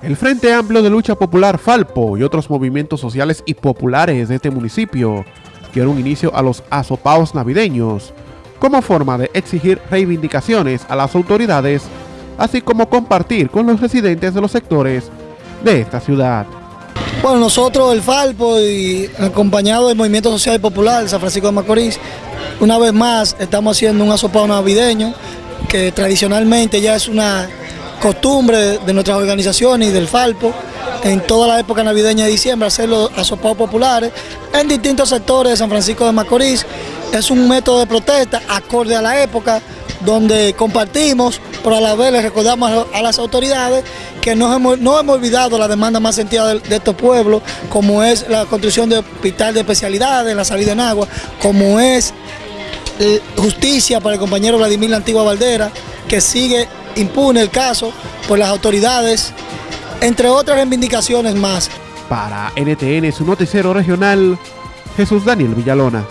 El Frente Amplio de Lucha Popular Falpo y otros movimientos sociales y populares de este municipio dieron inicio a los asopaos navideños como forma de exigir reivindicaciones a las autoridades, así como compartir con los residentes de los sectores de esta ciudad. Bueno, nosotros, el Falpo, y acompañado del Movimiento Social y Popular de San Francisco de Macorís, una vez más estamos haciendo un asopado navideño que tradicionalmente ya es una costumbre de nuestras organizaciones y del Falpo en toda la época navideña de diciembre hacer los asopados populares en distintos sectores de San Francisco de Macorís. Es un método de protesta acorde a la época donde compartimos, pero a la vez le recordamos a las autoridades que no hemos, no hemos olvidado la demanda más sentida de, estos pueblos, como es la construcción de hospital de especialidades, la salida en agua, como es justicia para el compañero Vladimir La Antigua Valdera, que sigue impune el caso por las autoridades, entre otras reivindicaciones más. Para NTN, su noticiero regional, Jesús Daniel Villalona.